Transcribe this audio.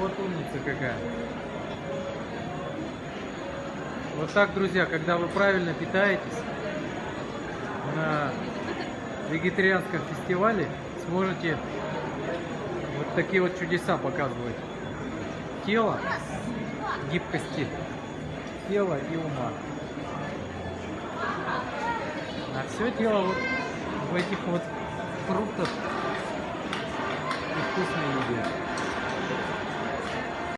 Вот умница какая. Вот так, друзья, когда вы правильно питаетесь на вегетарианском фестивале, сможете вот такие вот чудеса показывать. Тело, гибкости тела и ума. А все дело вот в этих вот фруктах и вкусной.